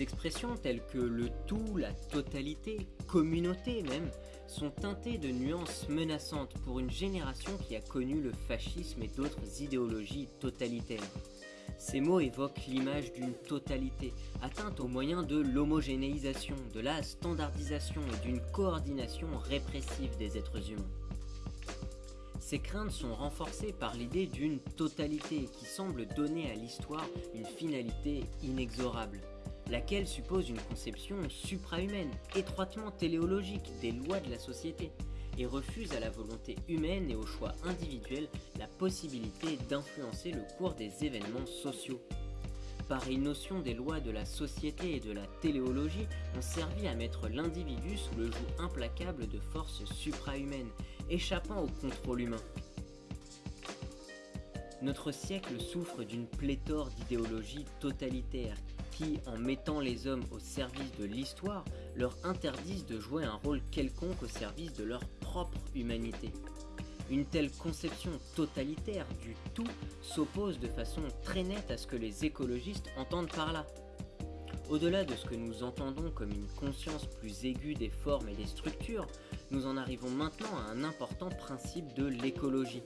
Expressions telles que le tout, la totalité, communauté même, sont teintées de nuances menaçantes pour une génération qui a connu le fascisme et d'autres idéologies totalitaires. Ces mots évoquent l'image d'une totalité, atteinte au moyen de l'homogénéisation, de la standardisation et d'une coordination répressive des êtres humains. Ces craintes sont renforcées par l'idée d'une totalité qui semble donner à l'histoire une finalité inexorable, laquelle suppose une conception suprahumaine, étroitement téléologique des lois de la société, et refuse à la volonté humaine et au choix individuel la possibilité d'influencer le cours des événements sociaux. Pareille notion des lois de la société et de la téléologie ont servi à mettre l'individu sous le joug implacable de forces suprahumaines, échappant au contrôle humain. Notre siècle souffre d'une pléthore d'idéologies totalitaires qui, en mettant les hommes au service de l'histoire, leur interdisent de jouer un rôle quelconque au service de leur propre humanité. Une telle conception totalitaire du tout s'oppose de façon très nette à ce que les écologistes entendent par là. Au-delà de ce que nous entendons comme une conscience plus aiguë des formes et des structures, nous en arrivons maintenant à un important principe de l'écologie.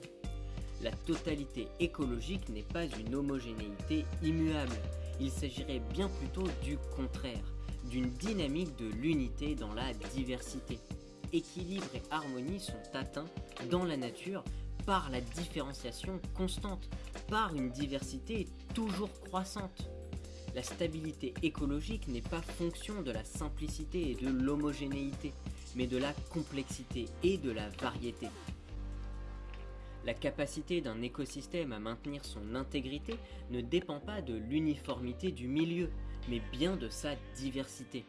La totalité écologique n'est pas une homogénéité immuable, il s'agirait bien plutôt du contraire, d'une dynamique de l'unité dans la diversité équilibre et harmonie sont atteints dans la nature par la différenciation constante, par une diversité toujours croissante. La stabilité écologique n'est pas fonction de la simplicité et de l'homogénéité, mais de la complexité et de la variété. La capacité d'un écosystème à maintenir son intégrité ne dépend pas de l'uniformité du milieu, mais bien de sa diversité.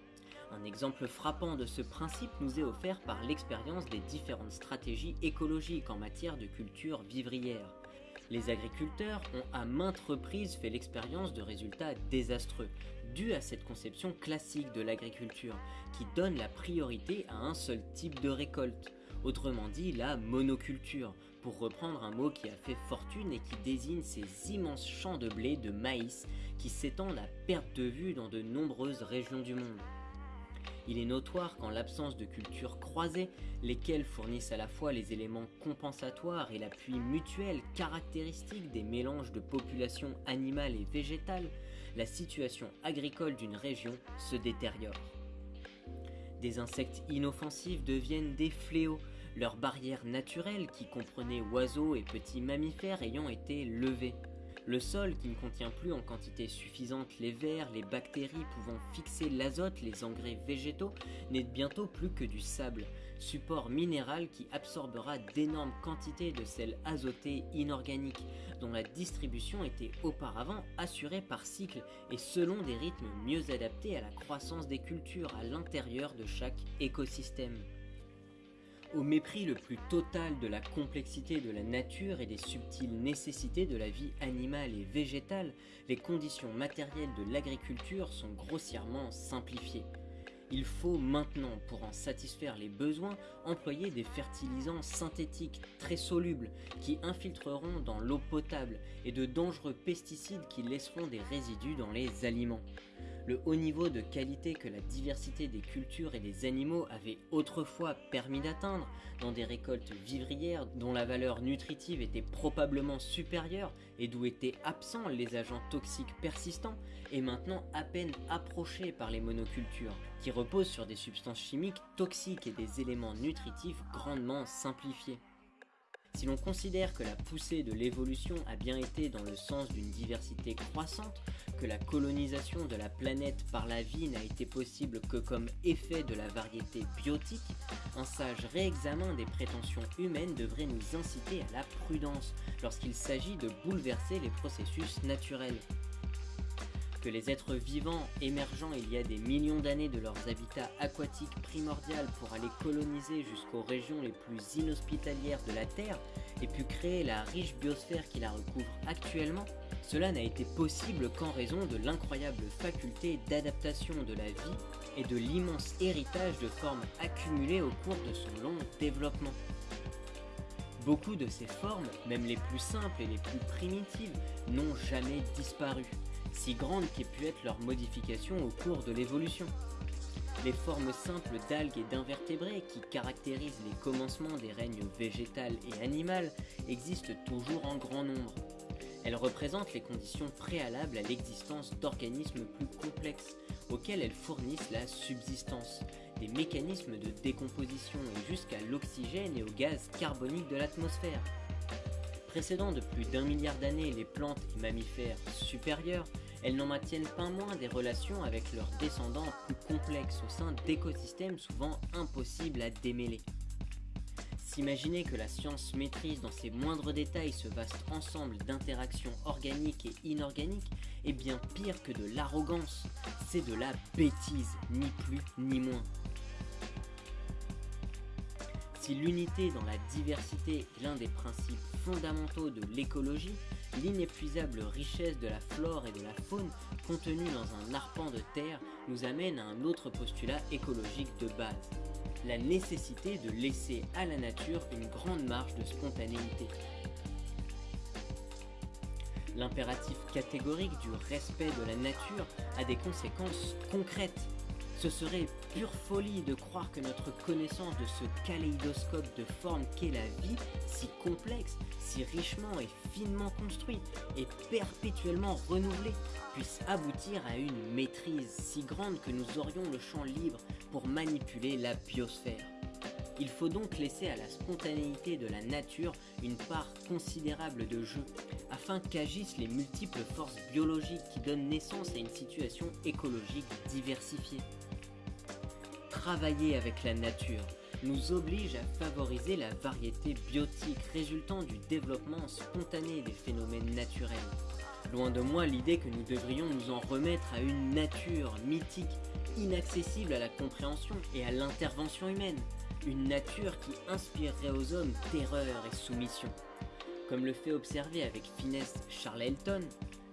Un exemple frappant de ce principe nous est offert par l'expérience des différentes stratégies écologiques en matière de culture vivrière. Les agriculteurs ont à maintes reprises fait l'expérience de résultats désastreux, dus à cette conception classique de l'agriculture, qui donne la priorité à un seul type de récolte, autrement dit la monoculture, pour reprendre un mot qui a fait fortune et qui désigne ces immenses champs de blé, de maïs, qui s'étendent à perte de vue dans de nombreuses régions du monde. Il est notoire qu'en l'absence de cultures croisées, lesquelles fournissent à la fois les éléments compensatoires et l'appui mutuel caractéristique des mélanges de populations animales et végétales, la situation agricole d'une région se détériore. Des insectes inoffensifs deviennent des fléaux, leurs barrières naturelles qui comprenaient oiseaux et petits mammifères ayant été levées. Le sol, qui ne contient plus en quantité suffisante les vers, les bactéries pouvant fixer l'azote, les engrais végétaux, n'est bientôt plus que du sable, support minéral qui absorbera d'énormes quantités de sel azoté inorganique, dont la distribution était auparavant assurée par cycle et selon des rythmes mieux adaptés à la croissance des cultures à l'intérieur de chaque écosystème. Au mépris le plus total de la complexité de la nature et des subtiles nécessités de la vie animale et végétale, les conditions matérielles de l'agriculture sont grossièrement simplifiées. Il faut maintenant, pour en satisfaire les besoins, employer des fertilisants synthétiques très solubles qui infiltreront dans l'eau potable et de dangereux pesticides qui laisseront des résidus dans les aliments. Le haut niveau de qualité que la diversité des cultures et des animaux avait autrefois permis d'atteindre dans des récoltes vivrières dont la valeur nutritive était probablement supérieure et d'où étaient absents les agents toxiques persistants est maintenant à peine approché par les monocultures qui reposent sur des substances chimiques toxiques et des éléments nutritifs grandement simplifiés. Si l'on considère que la poussée de l'évolution a bien été dans le sens d'une diversité croissante, que la colonisation de la planète par la vie n'a été possible que comme effet de la variété biotique, un sage réexamen des prétentions humaines devrait nous inciter à la prudence lorsqu'il s'agit de bouleverser les processus naturels les êtres vivants émergeant il y a des millions d'années de leurs habitats aquatiques primordial pour aller coloniser jusqu'aux régions les plus inhospitalières de la Terre et pu créer la riche biosphère qui la recouvre actuellement, cela n'a été possible qu'en raison de l'incroyable faculté d'adaptation de la vie et de l'immense héritage de formes accumulées au cours de son long développement. Beaucoup de ces formes, même les plus simples et les plus primitives, n'ont jamais disparu si grandes qu'aient pu être leurs modifications au cours de l'évolution. Les formes simples d'algues et d'invertébrés qui caractérisent les commencements des règnes végétal et animal existent toujours en grand nombre. Elles représentent les conditions préalables à l'existence d'organismes plus complexes, auxquels elles fournissent la subsistance, des mécanismes de décomposition et jusqu'à l'oxygène et au gaz carbonique de l'atmosphère. Précédant de plus d'un milliard d'années les plantes et mammifères supérieurs, elles n'en maintiennent pas moins des relations avec leurs descendants plus complexes au sein d'écosystèmes souvent impossibles à démêler. S'imaginer que la science maîtrise dans ses moindres détails ce vaste ensemble d'interactions organiques et inorganiques est bien pire que de l'arrogance, c'est de la bêtise, ni plus ni moins. Si l'unité dans la diversité est l'un des principes fondamentaux de l'écologie, l'inépuisable richesse de la flore et de la faune contenue dans un arpent de terre nous amène à un autre postulat écologique de base, la nécessité de laisser à la nature une grande marge de spontanéité. L'impératif catégorique du respect de la nature a des conséquences concrètes ce serait pure folie de croire que notre connaissance de ce kaléidoscope de formes qu'est la vie, si complexe, si richement et finement construit, et perpétuellement renouvelée, puisse aboutir à une maîtrise si grande que nous aurions le champ libre pour manipuler la biosphère. Il faut donc laisser à la spontanéité de la nature une part considérable de jeu, afin qu'agissent les multiples forces biologiques qui donnent naissance à une situation écologique diversifiée travailler avec la nature nous oblige à favoriser la variété biotique résultant du développement spontané des phénomènes naturels. Loin de moi l'idée que nous devrions nous en remettre à une nature mythique, inaccessible à la compréhension et à l'intervention humaine, une nature qui inspirerait aux hommes terreur et soumission. Comme le fait observer avec finesse Charles Elton,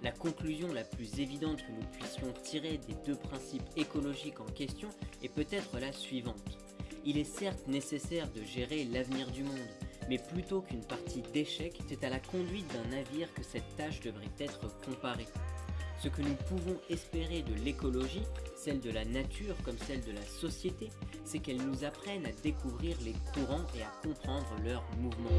la conclusion la plus évidente que nous puissions tirer des deux principes écologiques en question est peut-être la suivante. Il est certes nécessaire de gérer l'avenir du monde, mais plutôt qu'une partie d'échec, c'est à la conduite d'un navire que cette tâche devrait être comparée. Ce que nous pouvons espérer de l'écologie, celle de la nature comme celle de la société, c'est qu'elle nous apprenne à découvrir les courants et à comprendre leurs mouvements.